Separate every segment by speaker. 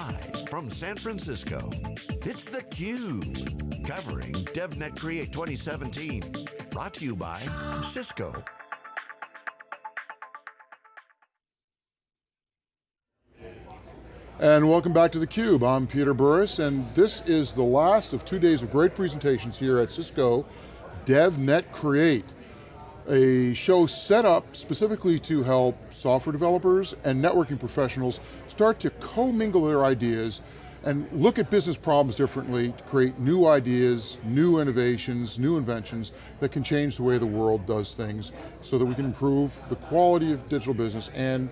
Speaker 1: Live from San Francisco, it's theCUBE. Covering DevNet Create 2017. Brought to you by Cisco.
Speaker 2: And welcome back to theCUBE. I'm Peter Burris, and this is the last of two days of great presentations here at Cisco DevNet Create, a show set up specifically to help software developers and networking professionals start to commingle their ideas and look at business problems differently to create new ideas, new innovations, new inventions that can change the way the world does things so that we can improve the quality of digital business and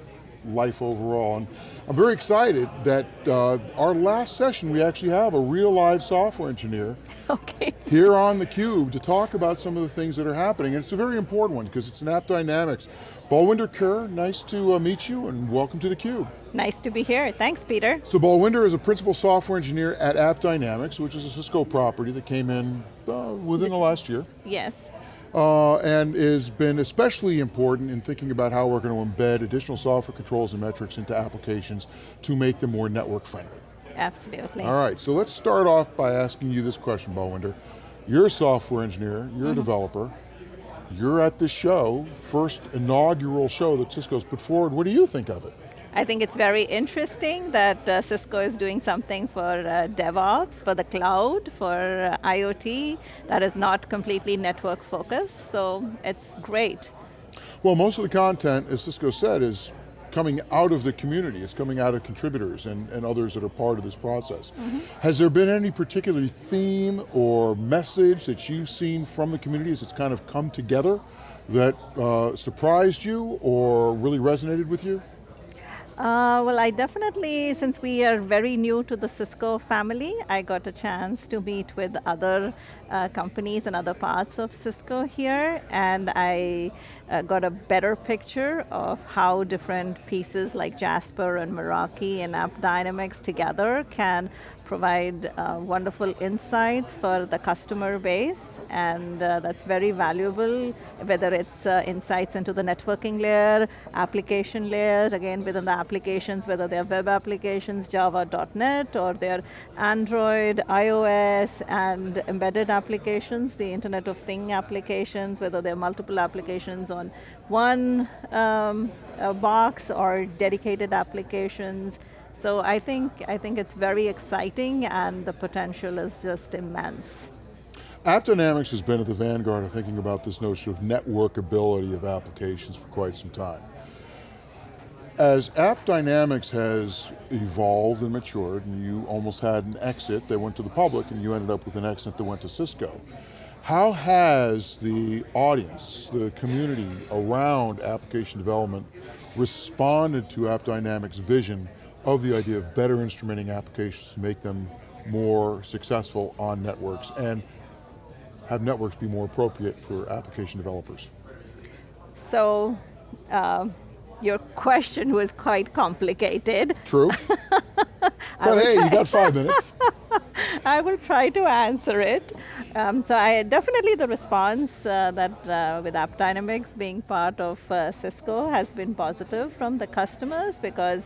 Speaker 2: life overall. And I'm very excited that uh, our last session, we actually have a real live software engineer
Speaker 3: okay.
Speaker 2: here on theCUBE to talk about some of the things that are happening. And it's a very important one because it's an AppDynamics. Balwinder Kaur, nice to uh, meet you and welcome to theCUBE.
Speaker 3: Nice to be here, thanks Peter.
Speaker 2: So Balwinder is a principal software engineer at AppDynamics, which is a Cisco property that came in uh, within the last year.
Speaker 3: Yes.
Speaker 2: Uh, and has been especially important in thinking about how we're going to embed additional software controls and metrics into applications to make them more network friendly.
Speaker 3: Absolutely.
Speaker 2: All right, so let's start off by asking you this question, Balwinder. You're a software engineer, you're mm -hmm. a mm-hmm. developer, you're at this show, first inaugural show that Cisco's put forward. What do you think of it?
Speaker 3: I think it's very interesting that uh, Cisco is doing something for uh, DevOps, for the cloud, for uh, IoT, that is not completely network focused, so it's great.
Speaker 2: Well, most of the content, as Cisco said, is coming out of the community, it's coming out of contributors and, and others that are part of this process. Mm -hmm. Has there been any particular theme or message that you've seen from the community as it's kind of come together that uh, surprised you or really resonated with you?
Speaker 3: Uh, well, I definitely, since we are very new to the Cisco family, I got a chance to meet with other uh, companies and other parts of Cisco here, and I uh, got a better picture of how different pieces like Jasper and Meraki and AppDynamics together can provide uh, wonderful insights for the customer base, and uh, that's very valuable, whether it's uh, insights into the networking layer, application layers, again within the applications, whether they're web applications, Java.NET, or they're Android, iOS, and embedded applications, the Internet of Thing applications, whether they're multiple applications on one um, box or dedicated applications, so I think, I think it's very exciting and the potential is just immense.
Speaker 2: AppDynamics has been at the vanguard of thinking about this notion of networkability of applications for quite some time. As AppDynamics has evolved and matured, and you almost had an exit that went to the public, and you ended up with an exit that went to Cisco, how has the audience, the community around application development responded to AppDynamics' vision of the idea of better instrumenting applications to make them more successful on networks and have networks be more appropriate for application developers?
Speaker 3: So, uh, your question was quite complicated.
Speaker 2: True. but hey, you got five minutes.
Speaker 3: I will try to answer it. Um, so I definitely the response uh, that uh, with AppDynamics being part of uh, Cisco has been positive from the customers because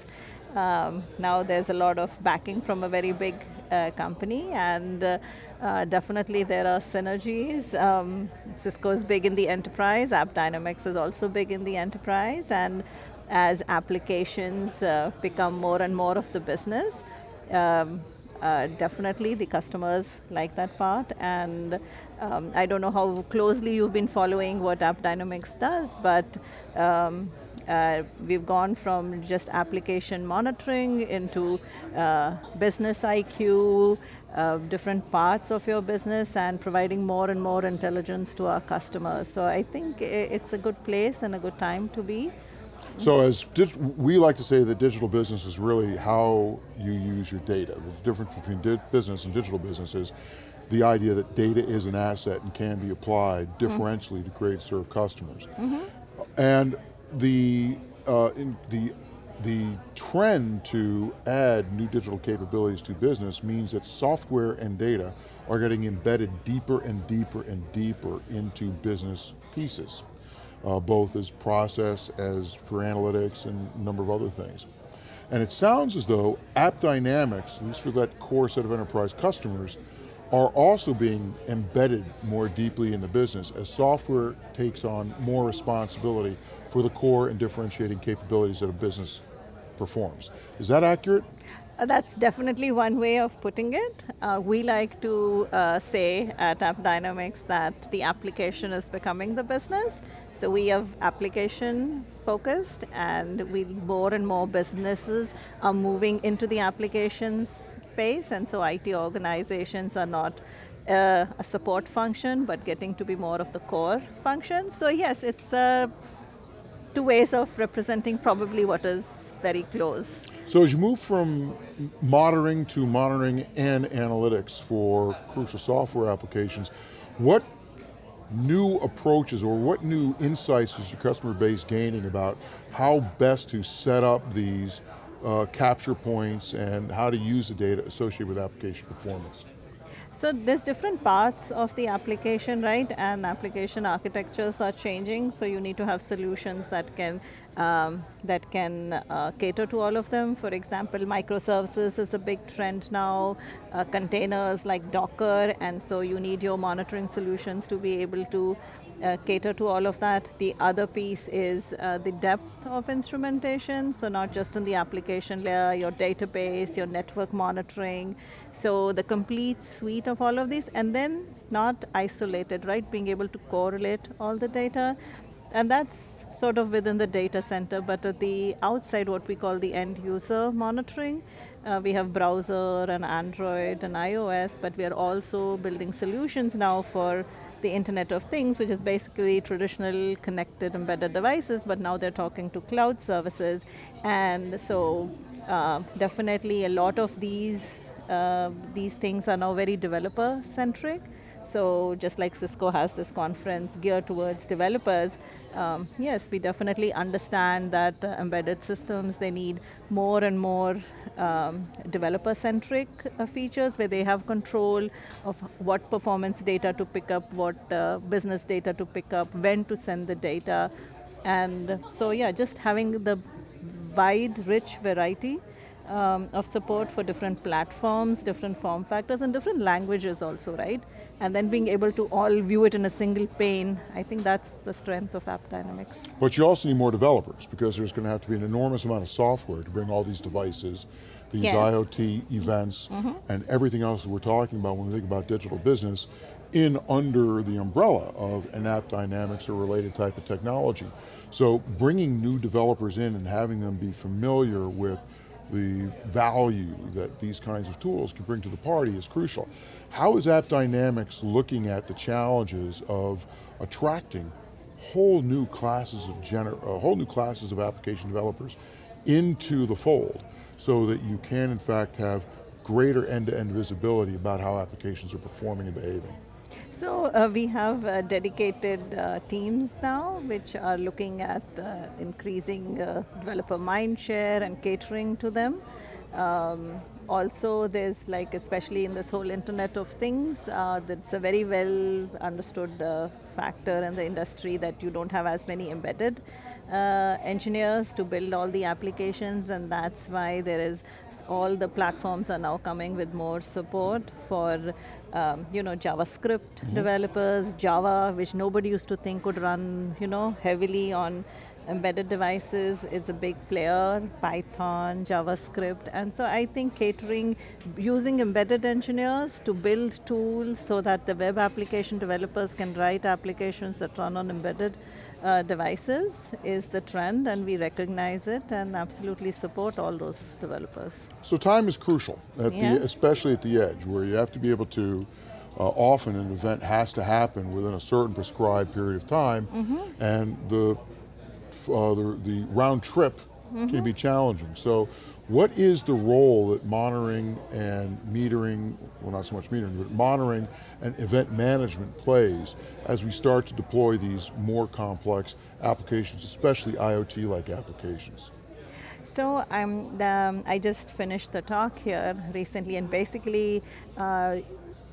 Speaker 3: um, now there's a lot of backing from a very big uh, company and uh, uh, definitely there are synergies. Um, Cisco is big in the enterprise, AppDynamics is also big in the enterprise and as applications become more and more of the business, um, uh, definitely the customers like that part and um, I don't know how closely you've been following what AppDynamics does, but um, uh, we've gone from just application monitoring into uh, business IQ, uh, different parts of your business and providing more and more intelligence to our customers. So I think it's a good place and a good time to be.
Speaker 2: So as we like to say that digital business is really how you use your data. The difference between business and digital business is the idea that data is an asset and can be applied mm-hmm. differentially mm -hmm. to create serve customers. Mm -hmm. And the, uh, the, the trend to add new digital capabilities to business means that software and data are getting embedded deeper and deeper and deeper into business pieces, uh, both as process, as for analytics, and a number of other things. And it sounds as though AppDynamics, at least for that core set of enterprise customers, are also being embedded more deeply in the business as software takes on more responsibility for the core and differentiating capabilities that a business performs. Is that accurate?
Speaker 3: Uh, that's definitely one way of putting it. Uh, we like to uh, say at AppDynamics that the application is becoming the business. So we have application focused and we more and more businesses are moving into the applications space and so IT organizations are not uh, a support function but getting to be more of the core function. So yes, it's uh, two ways of representing probably what is very close.
Speaker 2: So as you move from monitoring to monitoring and analytics for crucial software applications, what new approaches or what new insights is your customer base gaining about how best to set up these uh, capture points and how to use the data associated with application performance?
Speaker 3: So there's different parts of the application, right? And application architectures are changing, so you need to have solutions that can um, that can uh, cater to all of them. For example, microservices is a big trend now, uh, containers like Docker, and so you need your monitoring solutions to be able to uh, cater to all of that. The other piece is uh, the depth of instrumentation, so not just in the application layer, your database, your network monitoring, so the complete suite of all of these, and then not isolated, right? Being able to correlate all the data, and that's sort of within the data center, but at the outside, what we call the end user monitoring, uh, we have browser and Android and iOS, but we are also building solutions now for the Internet of Things, which is basically traditional connected embedded devices, but now they're talking to cloud services. And so uh, definitely a lot of these, uh, these things are now very developer centric. So just like Cisco has this conference geared towards developers, um, yes, we definitely understand that uh, embedded systems, they need more and more um, developer-centric uh, features where they have control of what performance data to pick up, what uh, business data to pick up, when to send the data. And so yeah, just having the wide, rich variety um, of support for different platforms, different form factors, and different languages also, right? And then being able to all view it in a single pane, I think that's the strength of AppDynamics.
Speaker 2: But you also need more developers because there's going to have to be an enormous amount of software to bring all these devices, these yes. IoT events, mm -hmm. and everything else that we're talking about when we think about digital business in under the umbrella of an AppDynamics or related type of technology. So bringing new developers in and having them be familiar with the value that these kinds of tools can bring to the party is crucial. How is AppDynamics looking at the challenges of attracting whole new classes of gener uh, whole new classes of application developers into the fold so that you can in fact have greater end-to-end -end visibility about how applications are performing and behaving?
Speaker 3: So uh, we have uh, dedicated uh, teams now which are looking at uh, increasing uh, developer mindshare and catering to them. Um, also there's like, especially in this whole internet of things, uh, that's a very well understood factor in the industry that you don't have as many embedded engineers to build all the applications and that's why there is all the platforms are now coming with more support for um, you know, JavaScript mm -hmm. developers, Java, which nobody used to think could run, you know, heavily on embedded devices. It's a big player, Python, JavaScript. And so I think catering, using embedded engineers to build tools so that the web application developers can write applications that run on embedded uh, devices is the trend and we recognize it and absolutely support all those developers.
Speaker 2: So time is crucial, at yeah. the, especially at the edge where you have to be able to, uh, often an event has to happen within a certain prescribed period of time mm -hmm. and the, uh, the, the, round trip mm -hmm. can be challenging. So what is the role that monitoring and metering, well not so much metering, but monitoring and event management plays as we start to deploy these more complex applications, especially IoT-like applications?
Speaker 3: So um, the, I just finished the talk here recently and basically uh,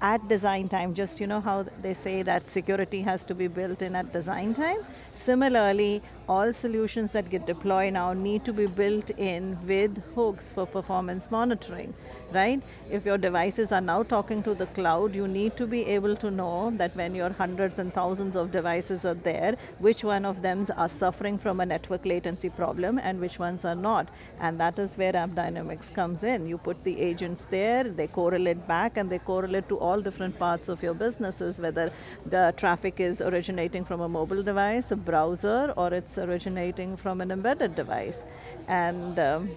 Speaker 3: at design time, just you know how they say that security has to be built in at design time? Similarly, all solutions that get deployed now need to be built in with hooks for performance monitoring, right? If your devices are now talking to the cloud, you need to be able to know that when your hundreds and thousands of devices are there, which one of them are suffering from a network latency problem and which ones are not. And that is where AppDynamics comes in. You put the agents there, they correlate back and they correlate to all different parts of your businesses, whether the traffic is originating from a mobile device, a browser, or it's originating from an embedded device. And um,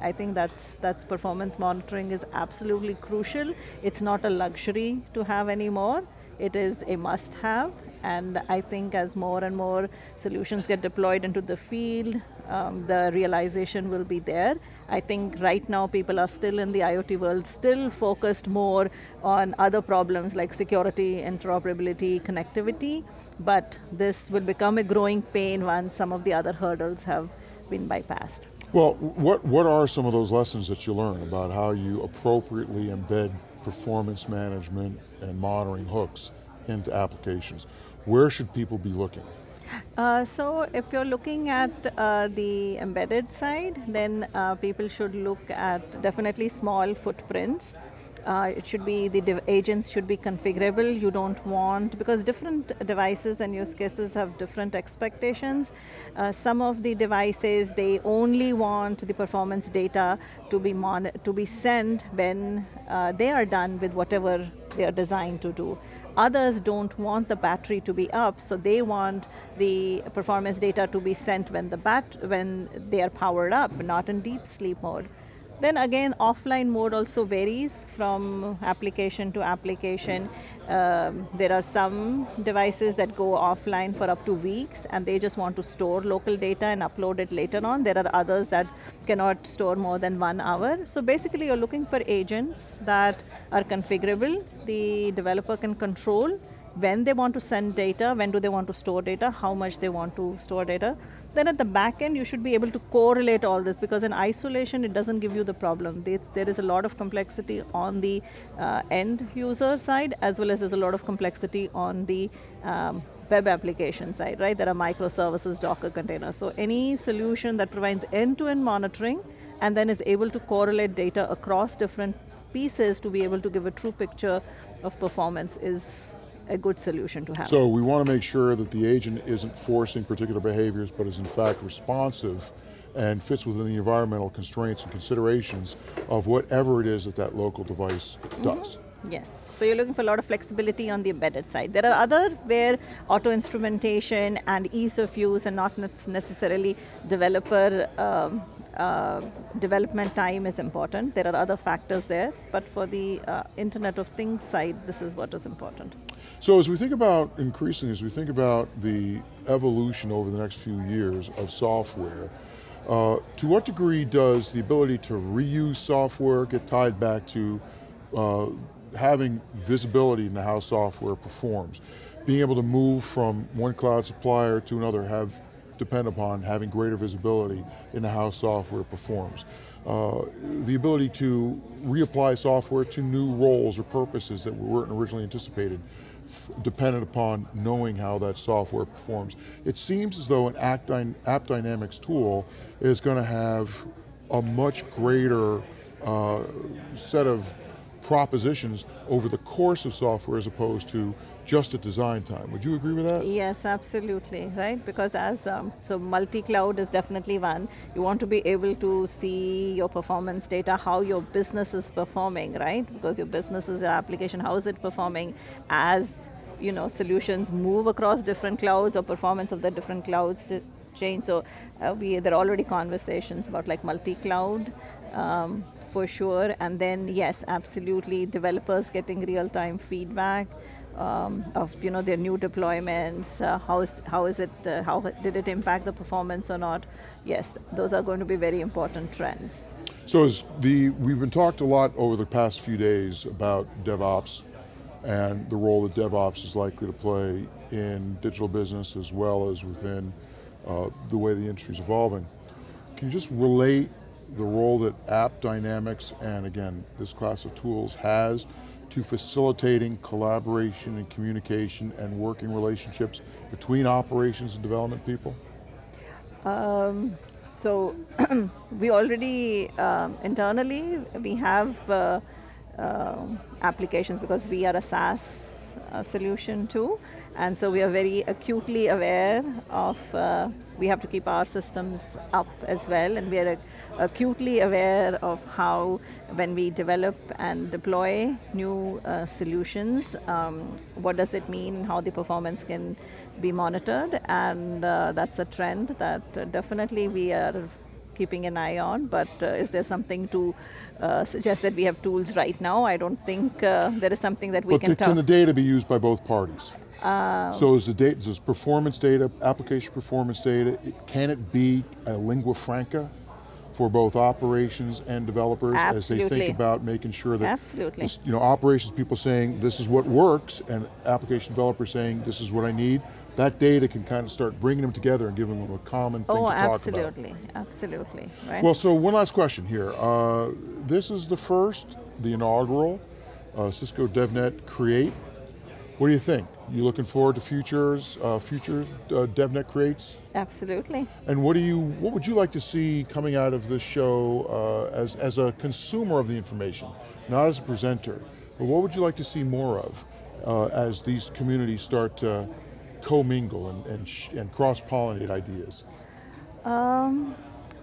Speaker 3: I think that's, that's performance monitoring is absolutely crucial. It's not a luxury to have anymore. It is a must have and I think as more and more solutions get deployed into the field, um, the realization will be there. I think right now people are still in the IoT world, still focused more on other problems like security, interoperability, connectivity, but this will become a growing pain once some of the other hurdles have been bypassed.
Speaker 2: Well, what, what are some of those lessons that you learn about how you appropriately embed performance management and monitoring hooks into applications? Where should people be looking?
Speaker 3: Uh, so if you're looking at uh, the embedded side, then uh, people should look at definitely small footprints. Uh, it should be, the agents should be configurable. You don't want, because different devices and use cases have different expectations. Uh, some of the devices, they only want the performance data to be, mon to be sent when uh, they are done with whatever they are designed to do. Others don't want the battery to be up, so they want the performance data to be sent when, the bat when they are powered up, not in deep sleep mode. Then again, offline mode also varies from application to application. Um, there are some devices that go offline for up to weeks and they just want to store local data and upload it later on. There are others that cannot store more than one hour. So basically you're looking for agents that are configurable, the developer can control when they want to send data, when do they want to store data, how much they want to store data. Then at the back end, you should be able to correlate all this because in isolation, it doesn't give you the problem. There is a lot of complexity on the uh, end user side as well as there's a lot of complexity on the um, web application side, right? There are microservices, Docker containers. So any solution that provides end-to-end -end monitoring and then is able to correlate data across different pieces to be able to give a true picture of performance is a good solution to have.
Speaker 2: So we want to make sure that the agent isn't forcing particular behaviors, but is in fact responsive and fits within the environmental constraints and considerations of whatever it is that that local device mm-hmm. does.
Speaker 3: Mm -hmm. Yes. So you're looking for a lot of flexibility on the embedded side. There are other where auto instrumentation and ease of use and not necessarily developer um, uh, development time is important. There are other factors there, but for the uh, Internet of Things side, this is what is important.
Speaker 2: So as we think about increasing, as we think about the evolution over the next few years of software, uh, to what degree does the ability to reuse software get tied back to uh, having visibility into how software performs? Being able to move from one cloud supplier to another, have depend upon having greater visibility into how software performs. Uh, the ability to reapply software to new roles or purposes that weren't originally anticipated dependent upon knowing how that software performs. It seems as though an App, Dynamics tool is going to have a much greater uh, set of propositions over the course of software as opposed to just at design time. Would you agree with that?
Speaker 3: Yes, absolutely, right? Because as, um, so multi-cloud is definitely one. You want to be able to see your performance data, how your business is performing, right? Because your business is an application, how is it performing as you know, solutions move across different clouds or performance of the different clouds change. So uh, we, there are already conversations about like multi-cloud, um, for sure. And then yes, absolutely, developers getting real-time feedback um, of you know their new deployments. Uh, how is how is it? Uh, how did it impact the performance or not? Yes, those are going to be very important trends.
Speaker 2: So as the we've been talked a lot over the past few days about DevOps and the role that DevOps is likely to play in digital business as well as within uh, the way the industry is evolving. Can you just relate the role that AppDynamics and again, this class of tools has to facilitating collaboration and communication and working relationships between operations and development people?
Speaker 3: Um, so we already um, internally we have uh, uh, applications because we are a SaaS uh, solution too, and so we are very acutely aware of. Uh, we have to keep our systems up as well, and we are acutely aware of how when we develop and deploy new uh, solutions, um, what does it mean, how the performance can be monitored, and uh, that's a trend that uh, definitely we are keeping an eye on, but uh, is there something to uh, suggest that we have tools right now? I don't think uh, there is something that we
Speaker 2: but
Speaker 3: can
Speaker 2: But can the data be used by both parties?
Speaker 3: Uh,
Speaker 2: so is the data, does performance data, application performance data, can it be a lingua franca for both operations and developers
Speaker 3: Absolutely.
Speaker 2: as they think about making sure that
Speaker 3: Absolutely.
Speaker 2: This, you know, operations people saying this is what works and application developers saying this is what I need, that data can kind of start bringing them together and giving them a common thing
Speaker 3: oh,
Speaker 2: to talk
Speaker 3: absolutely,
Speaker 2: about.
Speaker 3: absolutely, absolutely, right.
Speaker 2: Well, so one last question here. Uh, this is the first, the inaugural uh, Cisco DevNet Create. What do you think? You looking forward to futures, uh, future uh, DevNet creates?
Speaker 3: Absolutely.
Speaker 2: And what do you, what would you like to see coming out of this show uh, as, as a consumer of the information, not as a presenter, but what would you like to see more of uh, as these communities start to commingle and, and, and cross-pollinate ideas?
Speaker 3: Um,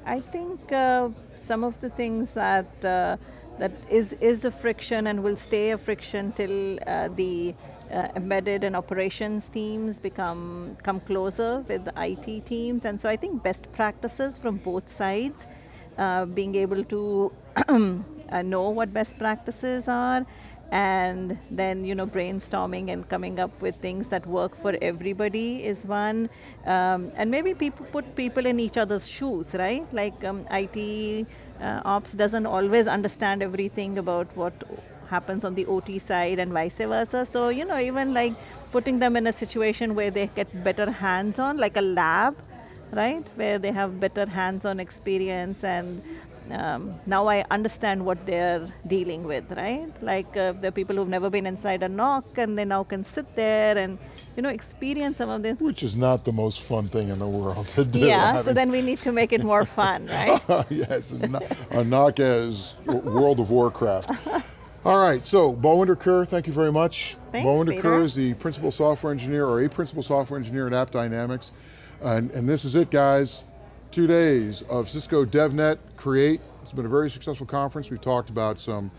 Speaker 3: I think uh, some of the things that uh, that is is a friction and will stay a friction till uh, the uh, embedded and operations teams become come closer with the IT teams, and so I think best practices from both sides, uh, being able to uh, know what best practices are and then you know brainstorming and coming up with things that work for everybody is one. Um, and maybe people put people in each other's shoes right? Like um, IT uh, ops doesn't always understand everything about what happens on the OT side and vice versa. So you know even like putting them in a situation where they get better hands on like a lab right? Where they have better hands on experience and um, now I understand what they're dealing with, right? Like uh, the people who've never been inside a NOC and they now can sit there and you know experience some of this.
Speaker 2: Which is not the most fun thing in the world to do.
Speaker 3: Yeah, so then we need to make it more fun, right?
Speaker 2: yes, a NOC as World of Warcraft. All right, so Balwinder Kaur, thank you very much.
Speaker 3: Thanks,
Speaker 2: Bowinder
Speaker 3: Peter.
Speaker 2: Kerr is the principal software engineer or a principal software engineer at AppDynamics. And, and this is it, guys two days of Cisco DevNet Create. It's been a very successful conference. We've talked about some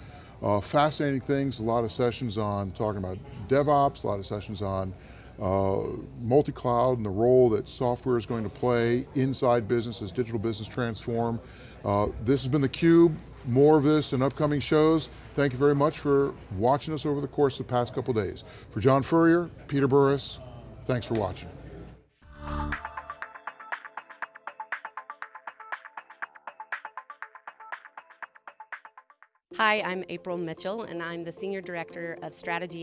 Speaker 2: uh, fascinating things, a lot of sessions on talking about DevOps, a lot of sessions on uh, multi-cloud and the role that software is going to play inside business as digital business transform. Uh, this has been theCUBE, more of this in upcoming shows. Thank you very much for watching us over the course of the past couple days. For John Furrier, Peter Burris, thanks for watching.
Speaker 4: Hi, I'm April Mitchell, and I'm the Senior Director of Strategy